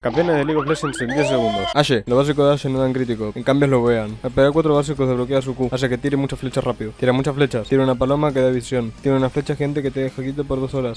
Campeones de League of Legends en 10 segundos. Ashe, lo básico de Ashe no dan crítico. En cambio lo vean. Al pegar 4 básicos desbloquea su Q. Hace que tire muchas flechas rápido. Tira muchas flechas. Tira una paloma que da visión. Tiene una flecha gente que te deja quieto por 2 horas.